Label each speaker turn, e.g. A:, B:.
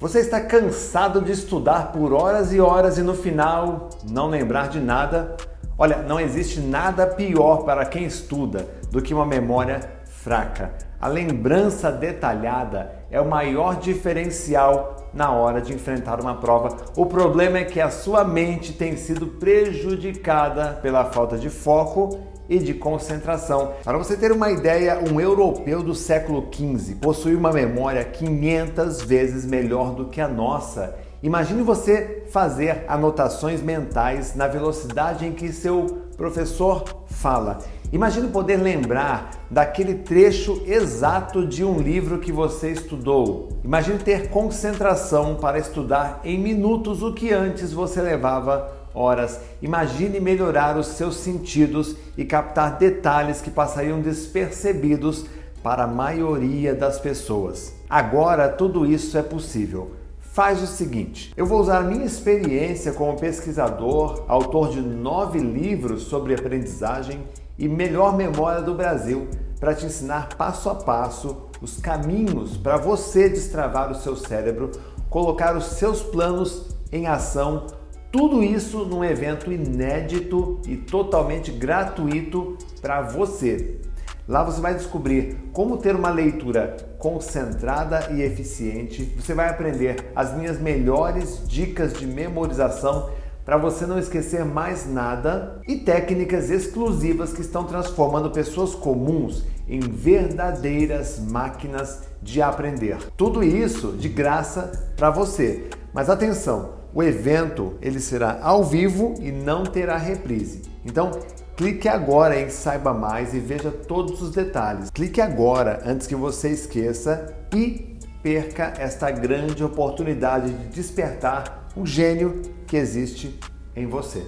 A: Você está cansado de estudar por horas e horas e no final não lembrar de nada? Olha, não existe nada pior para quem estuda do que uma memória fraca. A lembrança detalhada é o maior diferencial na hora de enfrentar uma prova. O problema é que a sua mente tem sido prejudicada pela falta de foco e de concentração. Para você ter uma ideia, um europeu do século XV possui uma memória 500 vezes melhor do que a nossa. Imagine você fazer anotações mentais na velocidade em que seu professor fala. Imagine poder lembrar daquele trecho exato de um livro que você estudou. Imagine ter concentração para estudar em minutos o que antes você levava horas. Imagine melhorar os seus sentidos e captar detalhes que passariam despercebidos para a maioria das pessoas. Agora tudo isso é possível. Faz o seguinte, eu vou usar a minha experiência como pesquisador, autor de nove livros sobre aprendizagem e melhor memória do Brasil, para te ensinar passo a passo os caminhos para você destravar o seu cérebro, colocar os seus planos em ação tudo isso num evento inédito e totalmente gratuito para você. Lá você vai descobrir como ter uma leitura concentrada e eficiente. Você vai aprender as minhas melhores dicas de memorização para você não esquecer mais nada e técnicas exclusivas que estão transformando pessoas comuns em verdadeiras máquinas de aprender. Tudo isso de graça para você. Mas atenção, o evento ele será ao vivo e não terá reprise. Então, clique agora em Saiba Mais e veja todos os detalhes. Clique agora antes que você esqueça e perca esta grande oportunidade de despertar o gênio que existe em você.